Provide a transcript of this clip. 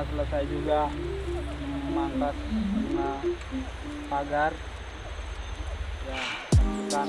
selesai juga memangkas pagar. Ya saksikan